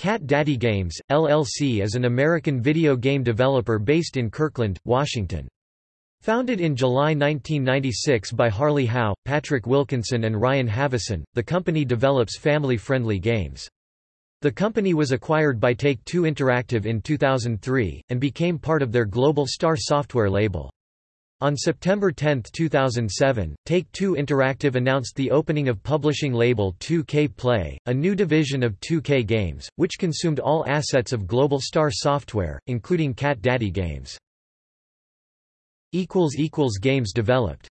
Cat Daddy Games, LLC is an American video game developer based in Kirkland, Washington. Founded in July 1996 by Harley Howe, Patrick Wilkinson and Ryan Haveson, the company develops family-friendly games. The company was acquired by Take-Two Interactive in 2003, and became part of their Global Star Software label. On September 10, 2007, Take-Two Interactive announced the opening of publishing label 2K Play, a new division of 2K Games, which consumed all assets of Global Star Software, including Cat Daddy Games. Games developed